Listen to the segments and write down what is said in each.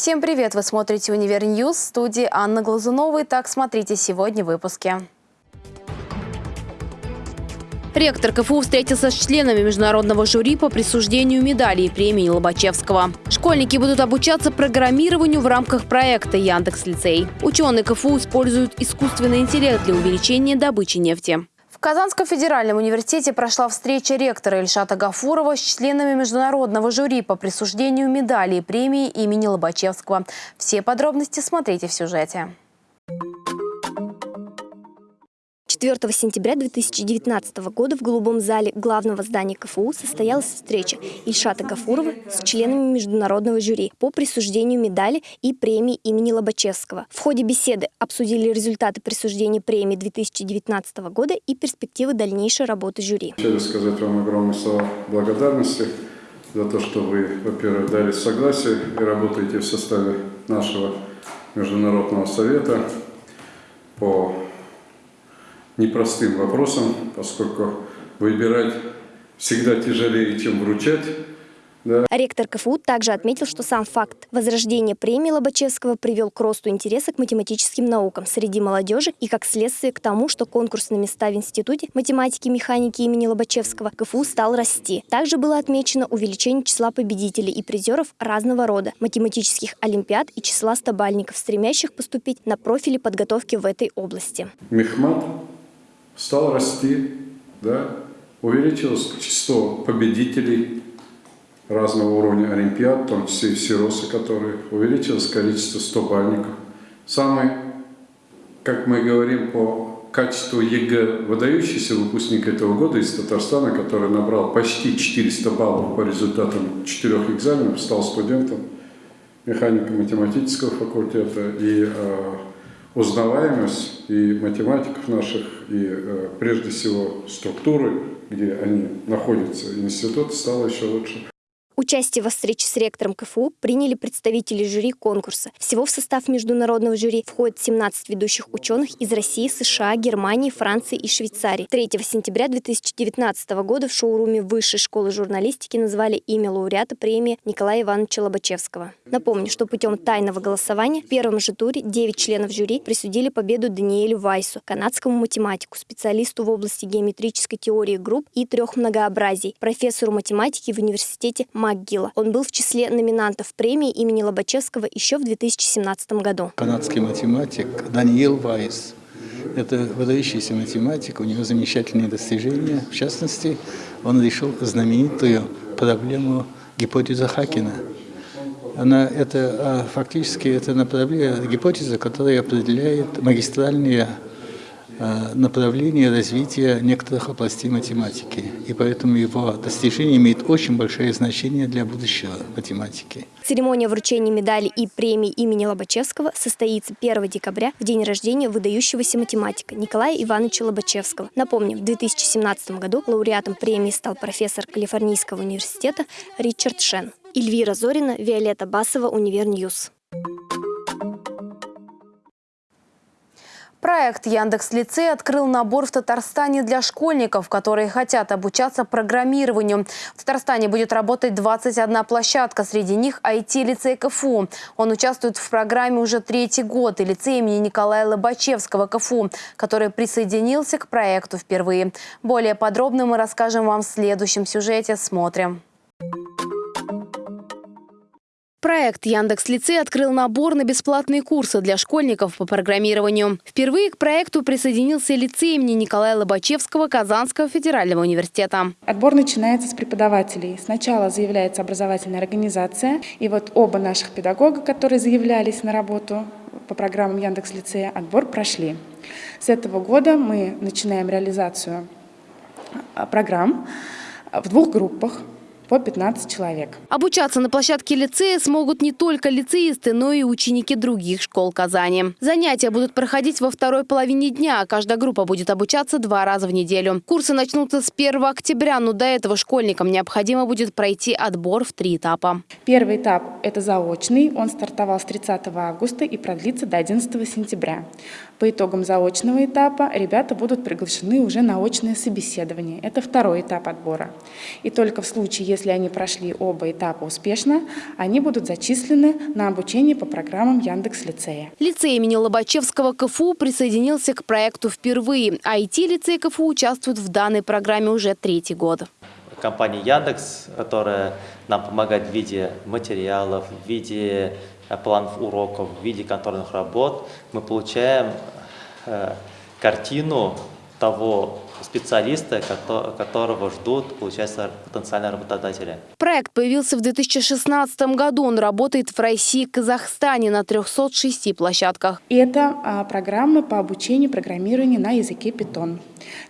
Всем привет! Вы смотрите «Univer News» в студии Анна Глазунова. Итак, смотрите сегодня в выпуске. Ректор КФУ встретился с членами международного жюри по присуждению медалей и премии Лобачевского. Школьники будут обучаться программированию в рамках проекта «Яндекс-лицей». Ученые КФУ используют искусственный интеллект для увеличения добычи нефти. Казанском федеральном университете прошла встреча ректора Ильшата Гафурова с членами международного жюри по присуждению медалей и премии имени Лобачевского. Все подробности смотрите в сюжете. 4 сентября 2019 года в Голубом зале главного здания КФУ состоялась встреча Ильшата Гафурова с членами международного жюри по присуждению медали и премии имени Лобачевского. В ходе беседы обсудили результаты присуждения премии 2019 года и перспективы дальнейшей работы жюри. Хочу сказать вам огромное слова благодарности за то, что вы, во-первых, дали согласие и работаете в составе нашего Международного совета по непростым вопросом, поскольку выбирать всегда тяжелее, чем вручать. Да. Ректор КФУ также отметил, что сам факт возрождения премии Лобачевского привел к росту интереса к математическим наукам среди молодежи и как следствие к тому, что конкурс на места в Институте математики и механики имени Лобачевского КФУ стал расти. Также было отмечено увеличение числа победителей и призеров разного рода математических олимпиад и числа стабальников, стремящих поступить на профили подготовки в этой области. Мехмат стал расти, да, увеличилось число победителей разного уровня олимпиад, в том числе и всеросы, которые увеличилось количество 100 бальников. Самый, как мы говорим, по качеству ЕГЭ выдающийся выпускник этого года из Татарстана, который набрал почти 400 баллов по результатам четырех экзаменов, стал студентом механико-математического факультета и э, узнаваемость и математиков наших, и э, прежде всего структуры, где они находятся, институт, стало еще лучше. Участие во встрече с ректором КФУ приняли представители жюри конкурса. Всего в состав международного жюри входит 17 ведущих ученых из России, США, Германии, Франции и Швейцарии. 3 сентября 2019 года в шоуруме Высшей школы журналистики назвали имя лауреата премии Николая Ивановича Лобачевского. Напомню, что путем тайного голосования в первом же туре 9 членов жюри присудили победу Даниэлю Вайсу, канадскому математику, специалисту в области геометрической теории групп и трех многообразий, профессору математики в университете Майя МакГилла. Он был в числе номинантов премии имени Лобачевского еще в 2017 году. Канадский математик Даниил Вайс. Это выдающийся математик, у него замечательные достижения. В частности, он решил знаменитую проблему гипотезы Хакина. Она, это, а, фактически это направление, гипотеза, которая определяет магистральные направление развития некоторых областей математики. И поэтому его достижение имеет очень большое значение для будущего математики. Церемония вручения медали и премии имени Лобачевского состоится 1 декабря, в день рождения выдающегося математика Николая Ивановича Лобачевского. Напомним, в 2017 году лауреатом премии стал профессор Калифорнийского университета Ричард Шен. Эльвира Зорина, Виолетта Басова, Univer News. Проект Яндекс Лицей открыл набор в Татарстане для школьников, которые хотят обучаться программированию. В Татарстане будет работать 21 площадка, среди них IT-лицей КФУ. Он участвует в программе уже третий год и лицей имени Николая Лобачевского КФУ, который присоединился к проекту впервые. Более подробно мы расскажем вам в следующем сюжете. Смотрим. Проект Яндекс Лицей открыл набор на бесплатные курсы для школьников по программированию. Впервые к проекту присоединился лицей имени Николая Лобачевского Казанского федерального университета. Отбор начинается с преподавателей. Сначала заявляется образовательная организация, и вот оба наших педагога, которые заявлялись на работу по программам Яндекс Лицея, отбор прошли. С этого года мы начинаем реализацию а, программ в двух группах по 15 человек. Обучаться на площадке лицея смогут не только лицеисты, но и ученики других школ Казани. Занятия будут проходить во второй половине дня. Каждая группа будет обучаться два раза в неделю. Курсы начнутся с 1 октября, но до этого школьникам необходимо будет пройти отбор в три этапа. Первый этап это заочный, он стартовал с 30 августа и продлится до 11 сентября. По итогам заочного этапа ребята будут приглашены уже на очное собеседование. Это второй этап отбора. И только в случае, если они прошли оба этапа успешно, они будут зачислены на обучение по программам Яндекс-лицея. Лицей имени Лобачевского КФУ присоединился к проекту впервые. IT-лицей КФУ участвует в данной программе уже третий год компания Яндекс, которая нам помогает в виде материалов, в виде э, планов уроков, в виде контрольных работ, мы получаем э, картину того специалиста, которого ждут, получается, потенциальные работодатели. Проект появился в 2016 году. Он работает в России и Казахстане на 306 площадках. И это а, программы по обучению программированию на языке Python.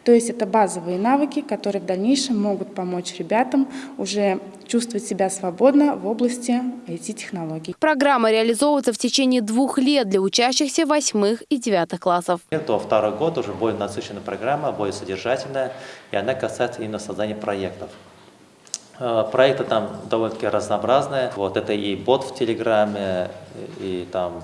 То есть это базовые навыки, которые в дальнейшем могут помочь ребятам уже чувствовать себя свободно в области IT-технологий. Программа реализовывается в течение двух лет для учащихся восьмых и девятых классов. Это второй год уже более насыщенная программа, более содержательная, и она касается именно создания проектов. Э, проекты там довольно-таки разнообразные. Вот это и бот в Телеграме, и там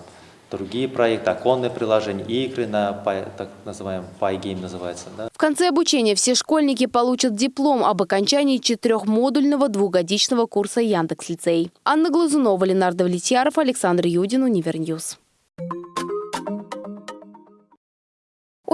другие проекты, оконные приложения, игры на так называемом PyGame называется. Да? В конце обучения все школьники получат диплом об окончании четырехмодульного двухгодичного курса Яндекс-лицей. Анна Глазунова, Ленар Давлетьяров, Александр Юдин, Univer News.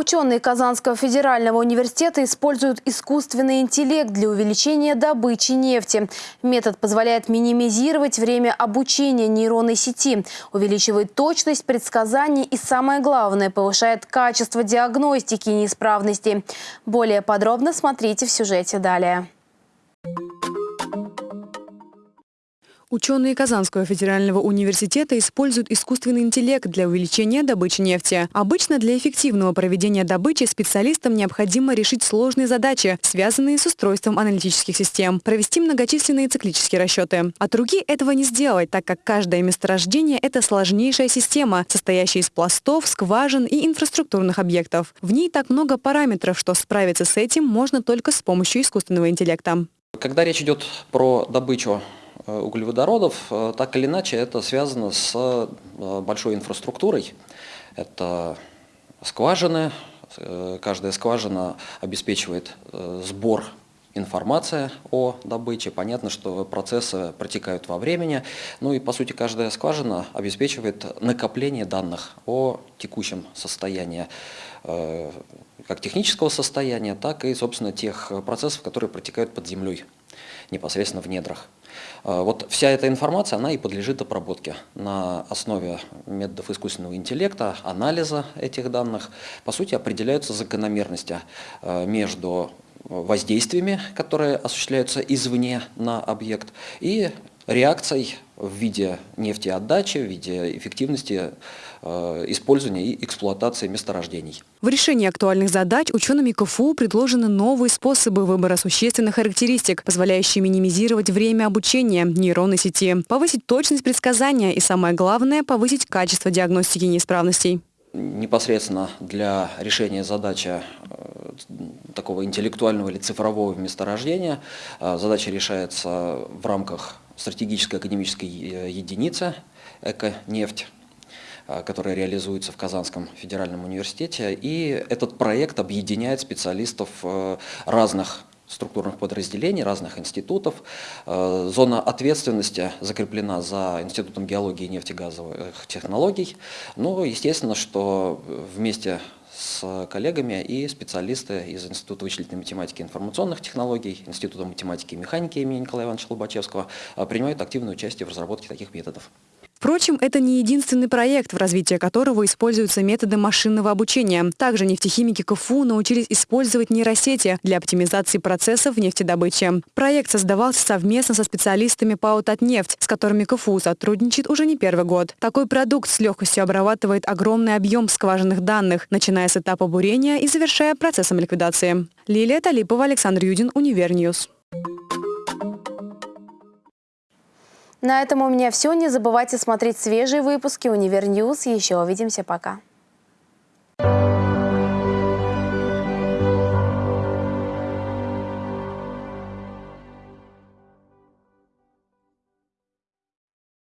Ученые Казанского федерального университета используют искусственный интеллект для увеличения добычи нефти. Метод позволяет минимизировать время обучения нейронной сети, увеличивает точность предсказаний и, самое главное, повышает качество диагностики неисправностей. Более подробно смотрите в сюжете далее. Ученые Казанского федерального университета используют искусственный интеллект для увеличения добычи нефти. Обычно для эффективного проведения добычи специалистам необходимо решить сложные задачи, связанные с устройством аналитических систем, провести многочисленные циклические расчеты. От руки этого не сделать, так как каждое месторождение – это сложнейшая система, состоящая из пластов, скважин и инфраструктурных объектов. В ней так много параметров, что справиться с этим можно только с помощью искусственного интеллекта. Когда речь идет про добычу углеводородов, э, так или иначе это связано с э, большой инфраструктурой. Это скважины, каждая скважина обеспечивает сбор информации о добыче. Понятно, что процессы протекают во времени. Ну и, по сути, каждая скважина обеспечивает накопление данных о текущем состоянии как технического состояния, так и, собственно, тех процессов, которые протекают под землей, непосредственно в недрах. А, вот вся эта информация, она и подлежит обработке на основе методов искусственного интеллекта, анализа этих данных. По сути, определяются закономерности а, между воздействиями, которые осуществляются извне на объект, и реакцией в виде нефтеотдачи, в виде эффективности э, использования и эксплуатации месторождений. В решении актуальных задач учеными КФУ предложены новые способы выбора существенных характеристик, позволяющие минимизировать время обучения нейронной сети, повысить точность предсказания и, самое главное, повысить качество диагностики неисправностей непосредственно для решения задачи э, такого интеллектуального или цифрового месторождения. Э, задача решается в рамках стратегической академической э, единицы «Эко-нефть», которая реализуется в Казанском федеральном университете. И этот проект объединяет специалистов разных структурных подразделений, разных институтов. Э, зона ответственности закреплена за Институтом геологии и нефтегазовых технологий. Ну, естественно, что вместе с коллегами и специалисты из Института вычислительной математики и информационных технологий, Института математики и механики имени Николая Ивановича Лобачевского э, принимают активное участие в разработке таких методов. Впрочем, это не единственный проект, в развитии которого используются методы машинного обучения. Также нефтехимики КФУ научились использовать нейросети для оптимизации процессов в нефтедобыче. Проект создавался совместно со специалистами ПАО «Татнефть», с которыми КФУ сотрудничает уже не первый год. Такой продукт с легкостью обрабатывает огромный объем скважинных данных, начиная с этапа бурения и завершая процессом ликвидации. Лилия Талипова, Александр Юдин, Univer News. На этом у меня все. Не забывайте смотреть свежие выпуски «Универ Еще увидимся. Пока.